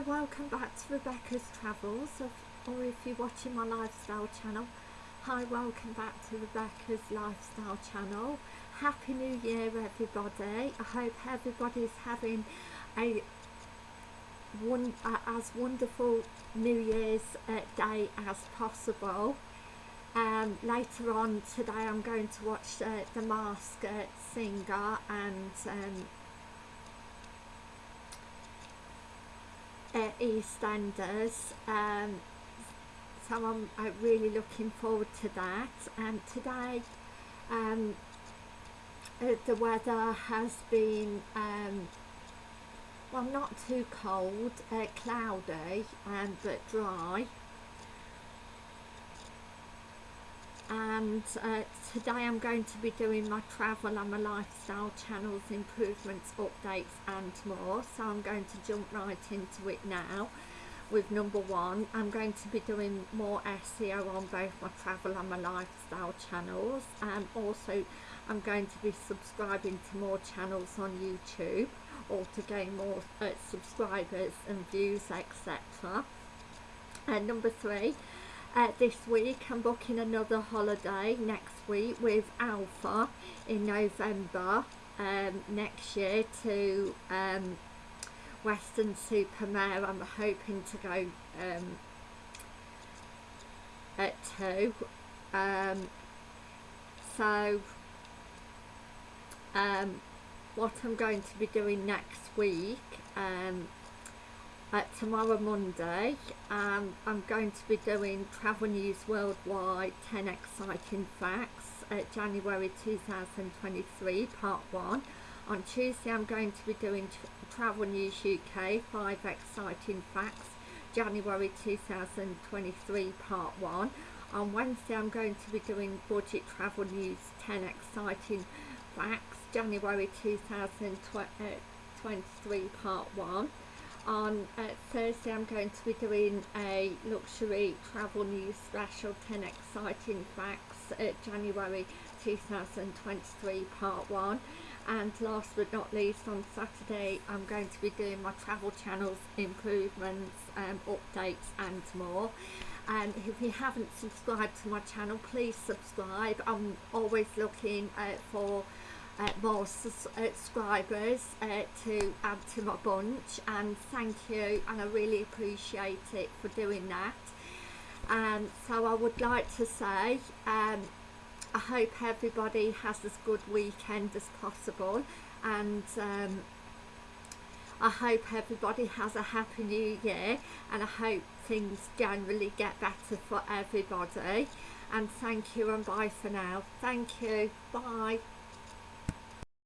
Hi, welcome back to Rebecca's Travels, or if you're watching my lifestyle channel, hi, welcome back to Rebecca's Lifestyle channel. Happy New Year, everybody. I hope everybody's having a one uh, as wonderful New Year's uh, day as possible. Um, later on today, I'm going to watch uh, The Masked Singer and um, uh, EastEnders um, so I'm really looking forward to that. And today um, uh, the weather has been um, well not too cold, uh, cloudy um, but dry and uh, today I'm going to be doing my travel and my lifestyle channels improvements updates and more. So I'm going to jump right into it now with number one. I'm going to be doing more SEO on both my travel and my lifestyle channels and also I'm going to be subscribing to more channels on YouTube or to gain more uh, subscribers and views etc and number three uh, this week. I'm booking another holiday next week with Alpha in November um, next year to um, Weston-super-Mare I'm hoping to go um, at two. Um, so um, what I'm going to be doing next week um, uh, tomorrow Monday um, I'm going to be doing Travel News Worldwide 10 Exciting Facts January 2023 part 1 on Tuesday I'm going to be doing Travel News UK 5 Exciting Facts January 2023 part 1 on Wednesday I'm going to be doing Budget Travel News 10 Exciting Facts January 2023 part 1 on uh, Thursday I'm going to be doing a luxury travel news special 10 exciting facts uh, January 2023 part 1 and last but not least on Saturday I'm going to be doing my travel channels improvements um, updates and more. And if you haven't subscribed to my channel please subscribe. I'm always looking uh, for uh, more subscribers uh, to add to my bunch and thank you and I really appreciate it for doing that. And um, so I would like to say um, I hope everybody has as good weekend as possible and um, I hope everybody has a happy new year and I hope things generally get better for everybody. And thank you and bye for now. Thank you. Bye